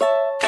you